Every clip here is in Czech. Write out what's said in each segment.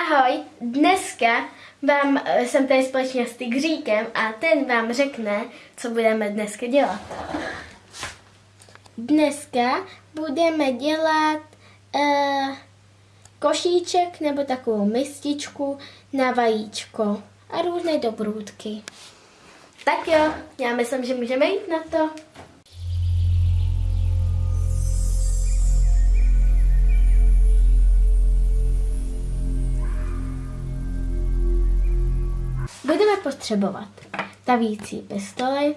Ahoj, dneska vám, eh, jsem tady společně s Tygříkem a ten vám řekne, co budeme dneska dělat. Dneska budeme dělat uh, košíček nebo takovou mističku na vajíčko a různé dobrůdky. Tak jo, já myslím, že můžeme jít na to. Budeme potřebovat tavící pistoli,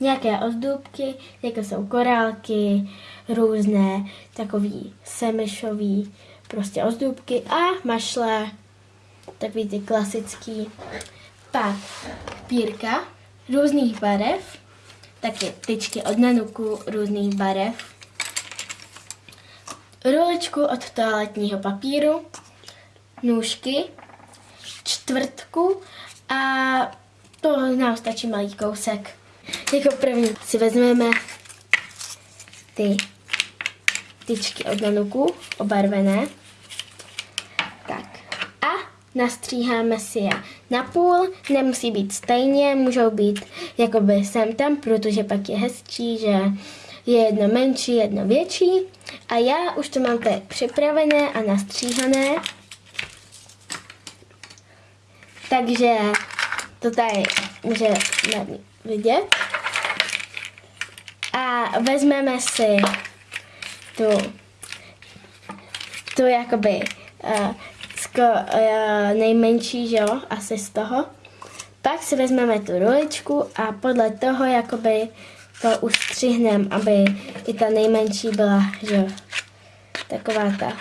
nějaké ozdůbky, jako jsou korálky, různé takový semišový prostě ozdůbky a mašle, takový ty klasický. Pak pírka různých barev, taky tyčky od nanuku různých barev, ruličku od toaletního papíru, nůžky, čtvrtku a to nám stačí malý kousek. Jako první si vezmeme ty tyčky od nanuku, obarvené. Tak. A nastříháme si je na půl, nemusí být stejně, můžou být jakoby sem tam, protože pak je hezčí, že je jedno menší, jedno větší. A já už to mám tady připravené a nastříhané. Takže to tady může vidět. A vezmeme si tu, tu jakoby uh, sko, uh, nejmenší, že jo, asi z toho. Pak si vezmeme tu ruličku a podle toho jakoby to ustřihneme, aby i ta nejmenší byla, že jo, taková ta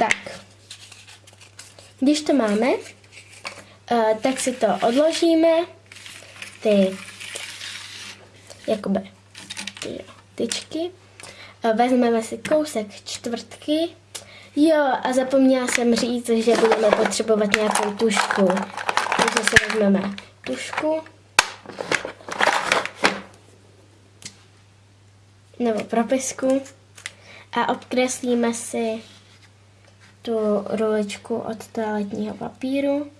Tak, když to máme, uh, tak si to odložíme, ty jakoby ty tyčky, vezmeme si kousek čtvrtky, jo a zapomněla jsem říct, že budeme potřebovat nějakou tušku, takže si vezmeme tušku, nebo propisku. A obkreslíme si tu ruličku od toaletního papíru.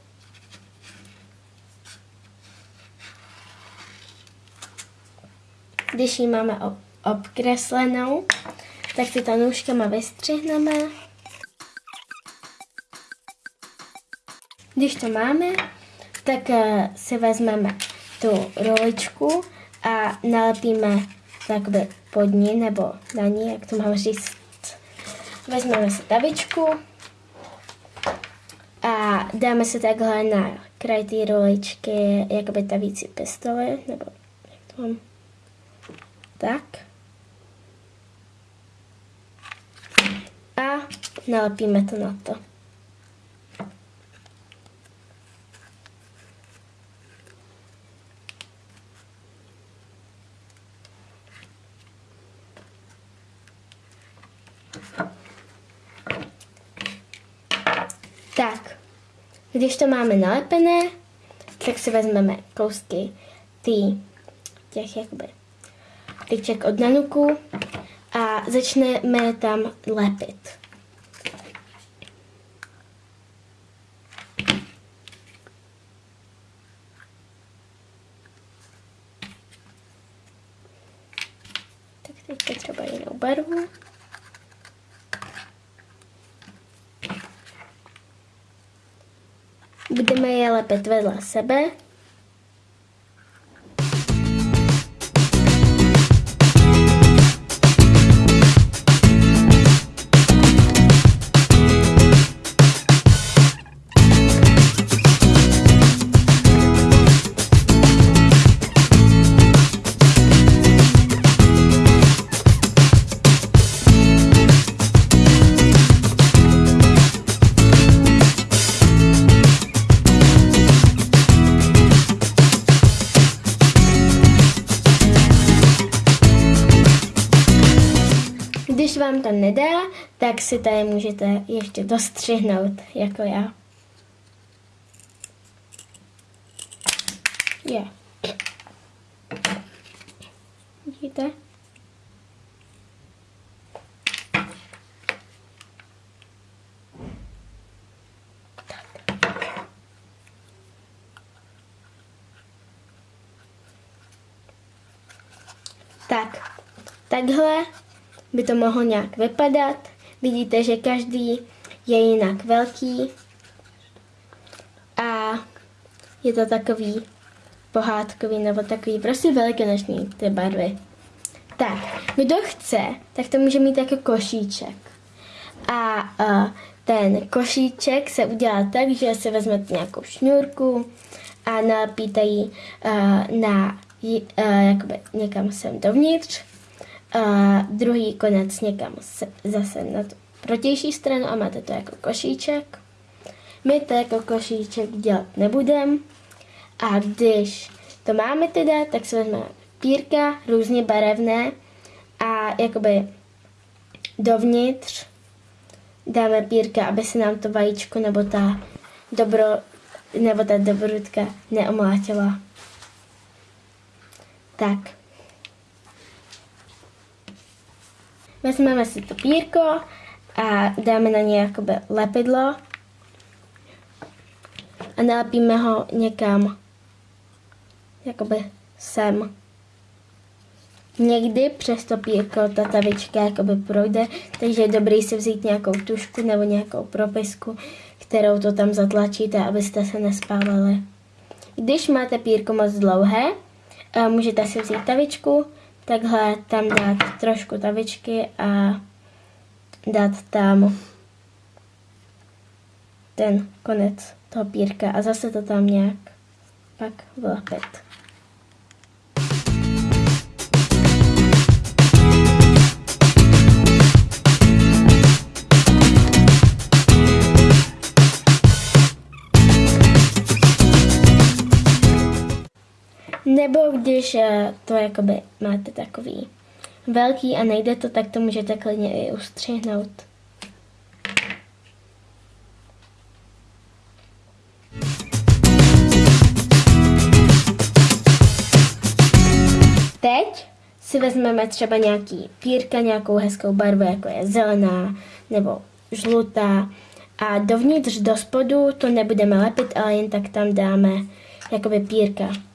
Když ji máme obkreslenou, tak si to nůžkama vystřihneme. Když to máme, tak eh, si vezmeme tu ruličku a nalepíme takhle pod ní nebo na ní, jak to mám říct. Vezmeme si tavičku a dáme se takhle na kraj té roličky jakoby tavící pistoli, nebo jak to mám, tak. A nalepíme to na to. Tak, když to máme nalepené, tak si vezmeme kousky tý, těch jakoby tyček od nanuku a začneme tam lepit. Tak teď třeba jinou barvu. Lepit vedle sebe. Nedá, tak si tady můžete ještě dostřihnout, jako já. je. Vidíte? Tak, takhle by to mohlo nějak vypadat. Vidíte, že každý je jinak velký a je to takový pohádkový nebo takový prostě velikonoční ty barvy. Tak, kdo chce, tak to může mít jako košíček. A uh, ten košíček se udělá tak, že si vezmete nějakou šňůrku a nalepíte ji uh, na, uh, jakoby někam sem dovnitř, uh, druhý konec někam se, zase na tu protější stranu a máte to jako košíček. My to jako košíček dělat nebudeme. A když to máme teda, tak si vezmeme pírka, různě barevné a jakoby dovnitř dáme pírka, aby se nám to vajíčko nebo ta dobro, nebo ta dobrodka neomlátila. Tak. Vezmeme si to pírko a dáme na ně jakoby lepidlo a nalepíme ho někam jakoby sem. Někdy přes to pírko ta tavička jakoby projde, takže je dobrý si vzít nějakou tušku nebo nějakou propisku, kterou to tam zatlačíte, abyste se nespálili. Když máte pírko moc dlouhé, eh, můžete si vzít tavičku, takhle tam dát trošku tavičky a dát tam ten konec toho pírka a zase to tam nějak pak vlepit. Když eh, to jakoby máte takový velký a nejde to, tak to můžete klidně i ustřihnout. Teď si vezmeme třeba nějaký pírka, nějakou hezkou barvu, jako je zelená nebo žlutá. A dovnitř do spodu to nebudeme lepit, ale jen tak tam dáme jakoby pírka.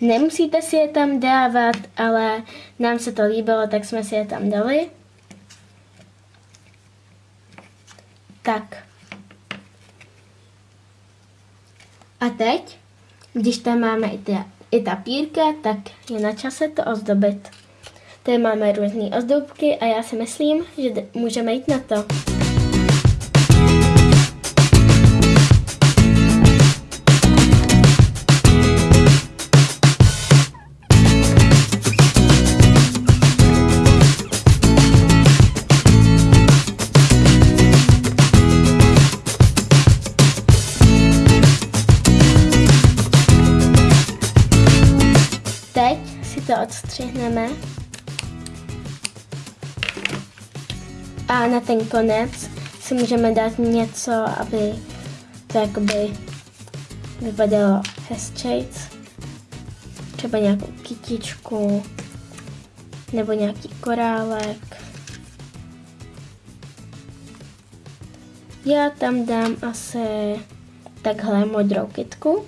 Nemusíte si je tam dávat, ale nám se to líbilo, tak jsme si je tam dali. Tak. A teď, když tam máme i, ty, i ta pírka, tak je na čase to ozdobit. Tady máme různé ozdobky a já si myslím, že můžeme jít na to. Odstřihneme. A na ten konec si můžeme dát něco, aby to jakoby vypadalo hezčejc. Třeba nějakou kytičku nebo nějaký korálek. Já tam dám asi takhle modrou kytku.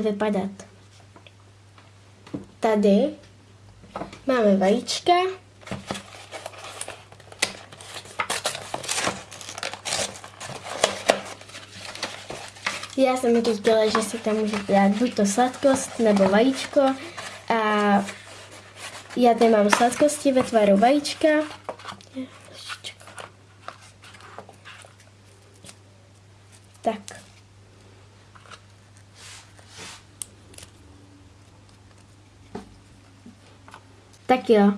Vypadat. Tady máme vajíčka. Já jsem říkala, že si tam můžete dát buď to sladkost nebo vajíčko. A já tady mám sladkosti ve tvaru vajíčka. Tak. Tak jo,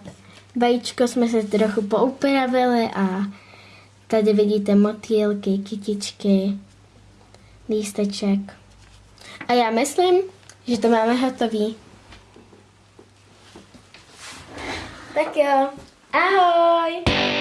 vajíčko jsme se trochu poupravili a tady vidíte motýlky, kytičky, lísteček. A já myslím, že to máme hotový. Tak jo, ahoj!